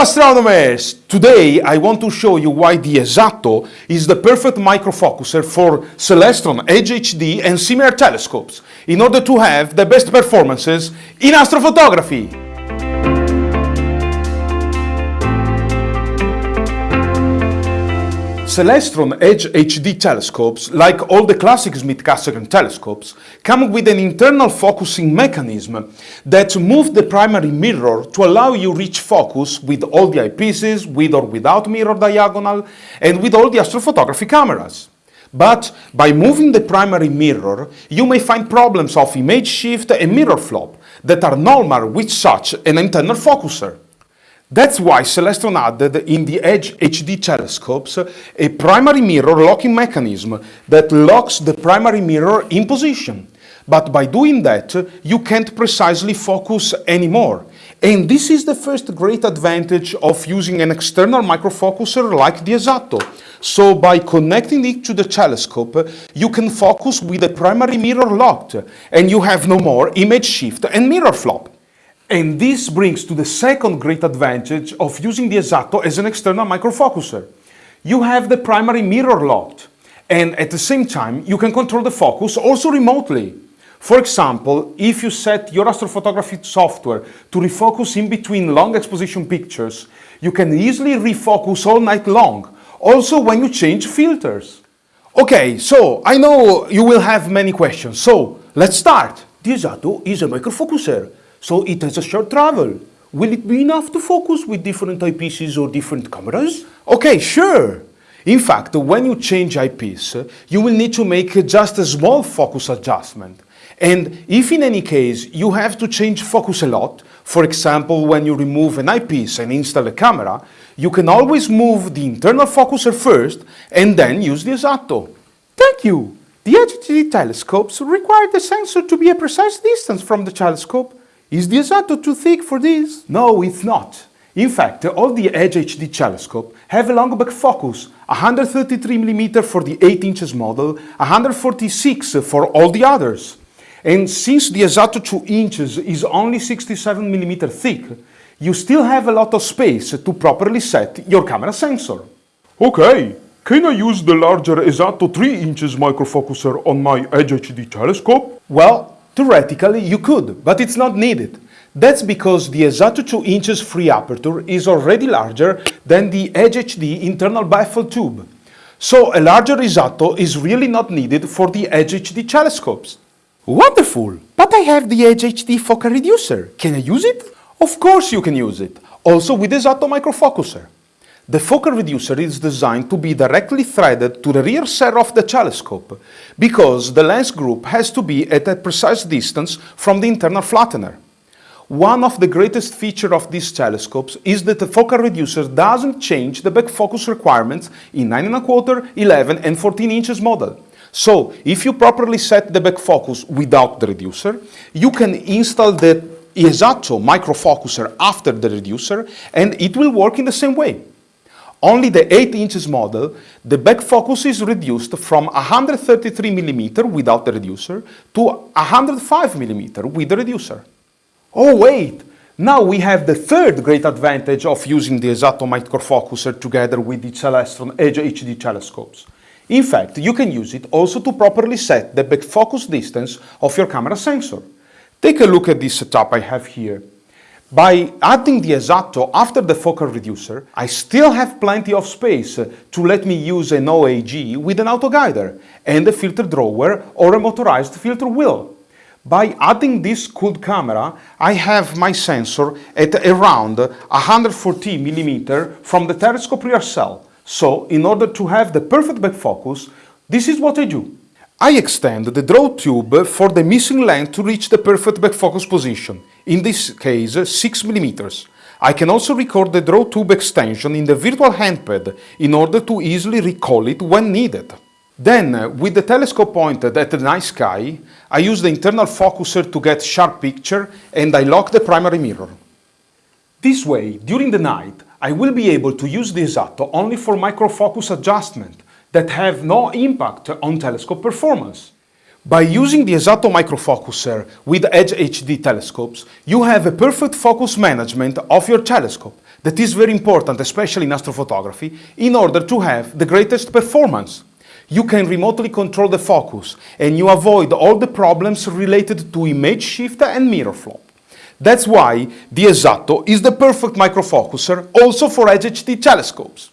astronomers! Today I want to show you why the Esatto is the perfect microfocuser for Celestron Edge HD and similar telescopes in order to have the best performances in astrophotography. Celestron Edge HD telescopes, like all the classic Schmidt-Cassegrain telescopes, come with an internal focusing mechanism that moves the primary mirror to allow you reach focus with all the eyepieces, with or without mirror diagonal, and with all the astrophotography cameras. But by moving the primary mirror, you may find problems of image shift and mirror flop that are normal with such an internal focuser. That's why Celestron added in the Edge HD telescopes a primary mirror locking mechanism that locks the primary mirror in position. But by doing that, you can't precisely focus anymore. And this is the first great advantage of using an external microfocuser like the Esatto. So by connecting it to the telescope, you can focus with the primary mirror locked, and you have no more image shift and mirror flop. And this brings to the second great advantage of using the Esatto as an external microfocuser. You have the primary mirror locked, and at the same time, you can control the focus also remotely. For example, if you set your astrophotography software to refocus in between long exposition pictures, you can easily refocus all night long, also when you change filters. Okay, so I know you will have many questions, so let's start. The Esatto is a microfocuser. So it has a short travel. Will it be enough to focus with different eyepieces or different cameras? Okay, sure. In fact, when you change eyepiece, you will need to make just a small focus adjustment. And if in any case you have to change focus a lot, for example when you remove an eyepiece and install a camera, you can always move the internal focuser first and then use the Esatto. Thank you! The HD telescopes require the sensor to be a precise distance from the telescope is the Esatto too thick for this? No, it's not. In fact, all the Edge HD telescope have a long back focus, 133mm for the 8 inches model, 146 for all the others. And since the Esatto 2 inches is only 67mm thick, you still have a lot of space to properly set your camera sensor. Okay, can I use the larger Esatto 3 inches microfocuser on my Edge HD telescope? Well, Theoretically, you could, but it's not needed. That's because the Esatto 2 inches free aperture is already larger than the Edge HD internal baffle tube. So a larger Esatto is really not needed for the Edge HD telescopes. Wonderful! But I have the Edge HD focal reducer. Can I use it? Of course you can use it, also with the Esatto microfocuser. The focal reducer is designed to be directly threaded to the rear cell of the telescope, because the lens group has to be at a precise distance from the internal flattener. One of the greatest features of these telescopes is that the focal reducer doesn't change the back focus requirements in 9.25, 11 and 14 inches model. So, if you properly set the back focus without the reducer, you can install the Esatto microfocuser after the reducer and it will work in the same way. Only the 8 inches model, the back focus is reduced from 133 mm without the reducer to 105 mm with the reducer. Oh wait, now we have the third great advantage of using the Esatto microfocuser together with the Celestron Edge HD telescopes. In fact, you can use it also to properly set the back focus distance of your camera sensor. Take a look at this setup I have here. By adding the Esatto after the focal reducer, I still have plenty of space to let me use an OAG with an autoguider and a filter drawer or a motorized filter wheel. By adding this cooled camera, I have my sensor at around 140 mm from the telescope rear cell. So, in order to have the perfect back focus, this is what I do. I extend the draw tube for the missing length to reach the perfect back focus position, in this case 6 mm. I can also record the draw tube extension in the virtual handpad in order to easily recall it when needed. Then, with the telescope pointed at the night sky, I use the internal focuser to get sharp picture and I lock the primary mirror. This way, during the night, I will be able to use the Esatto only for microfocus adjustment that have no impact on telescope performance. By using the Esatto microfocuser with Edge HD telescopes, you have a perfect focus management of your telescope that is very important, especially in astrophotography, in order to have the greatest performance. You can remotely control the focus and you avoid all the problems related to image shift and mirror flop. That's why the Esatto is the perfect microfocuser also for Edge HD telescopes.